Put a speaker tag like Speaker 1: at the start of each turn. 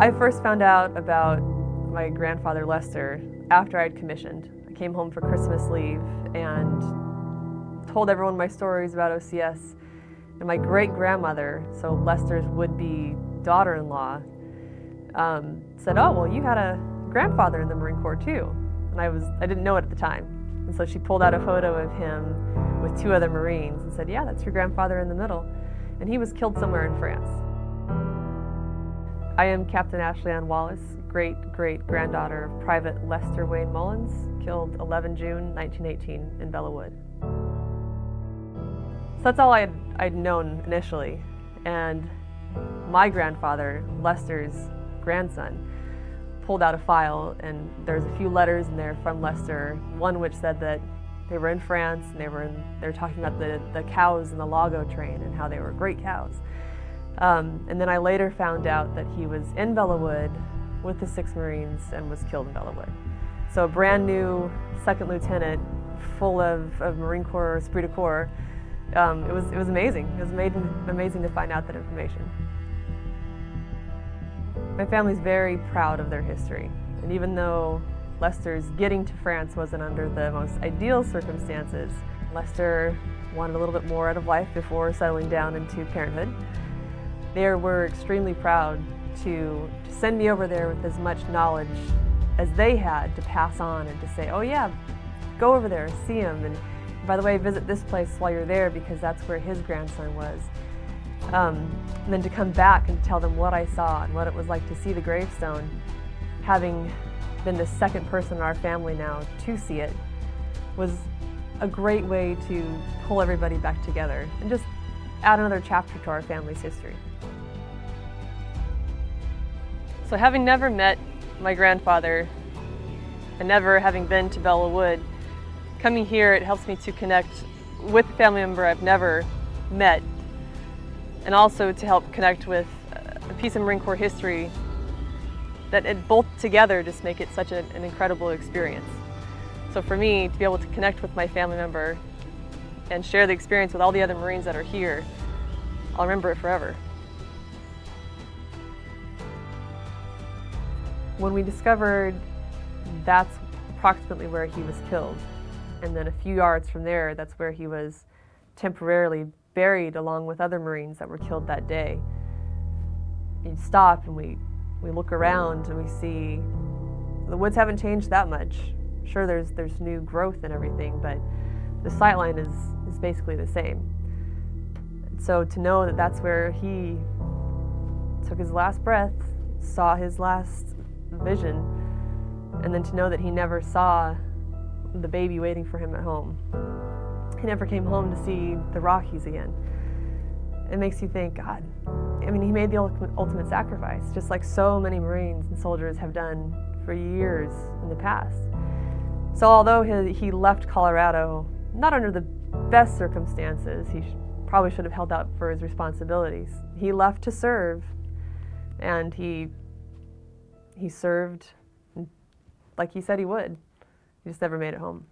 Speaker 1: I first found out about my grandfather Lester after I'd commissioned. I came home for Christmas leave and told everyone my stories about OCS. And my great-grandmother, so Lester's would-be daughter-in-law, um, said, oh, well, you had a grandfather in the Marine Corps too. And I, was, I didn't know it at the time. And so she pulled out a photo of him with two other Marines and said, yeah, that's your grandfather in the middle. And he was killed somewhere in France. I am Captain Ashley Ann Wallace, great-great-granddaughter of Private Lester Wayne Mullins, killed 11 June 1918 in Belleau Wood. So that's all I'd, I'd known initially. And my grandfather, Lester's grandson, pulled out a file and there's a few letters in there from Lester, one which said that they were in France and they were, in, they were talking about the, the cows in the Lago train and how they were great cows. Um, and then I later found out that he was in Belleau Wood with the Six Marines and was killed in Belleau Wood. So a brand new second lieutenant full of, of Marine Corps esprit de corps. Um, it, was, it was amazing. It was amazing, amazing to find out that information. My family's very proud of their history. And even though Lester's getting to France wasn't under the most ideal circumstances, Lester wanted a little bit more out of life before settling down into parenthood. They were extremely proud to, to send me over there with as much knowledge as they had to pass on and to say, oh yeah, go over there, see him, and by the way, visit this place while you're there because that's where his grandson was. Um, and then to come back and tell them what I saw and what it was like to see the gravestone, having been the second person in our family now to see it, was a great way to pull everybody back together and just add another chapter to our family's history. So having never met my grandfather and never having been to Belleau Wood, coming here it helps me to connect with a family member I've never met and also to help connect with uh, a piece of Marine Corps history that it, both together just make it such a, an incredible experience. So for me, to be able to connect with my family member and share the experience with all the other Marines that are here, I'll remember it forever. When we discovered that's approximately where he was killed, and then a few yards from there, that's where he was temporarily buried along with other Marines that were killed that day. You stop and we, we look around and we see the woods haven't changed that much. Sure, there's, there's new growth and everything, but the sightline is, is basically the same. So to know that that's where he took his last breath, saw his last vision, and then to know that he never saw the baby waiting for him at home. He never came home to see the Rockies again. It makes you think, God, I mean, he made the ultimate sacrifice, just like so many Marines and soldiers have done for years in the past. So although he, he left Colorado, not under the best circumstances, he probably should have held out for his responsibilities. He left to serve, and he he served like he said he would. He just never made it home.